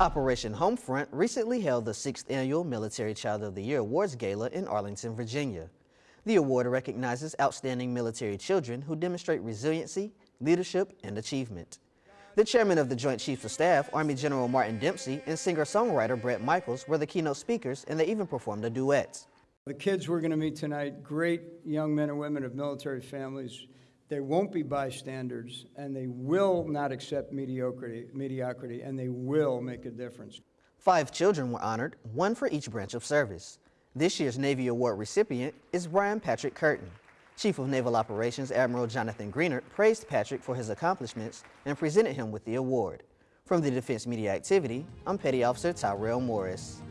Operation Homefront recently held the sixth annual Military Child of the Year Awards Gala in Arlington, Virginia. The award recognizes outstanding military children who demonstrate resiliency, leadership, and achievement. The chairman of the Joint Chiefs of Staff, Army General Martin Dempsey, and singer-songwriter Bret Michaels were the keynote speakers, and they even performed a duet. The kids we're going to meet tonight, great young men and women of military families, they won't be bystanders, and they will not accept mediocrity, mediocrity, and they will make a difference. Five children were honored, one for each branch of service. This year's Navy Award recipient is Brian Patrick Curtin. Chief of Naval Operations Admiral Jonathan Greenert praised Patrick for his accomplishments and presented him with the award. From the Defense Media Activity, I'm Petty Officer Tyrell Morris.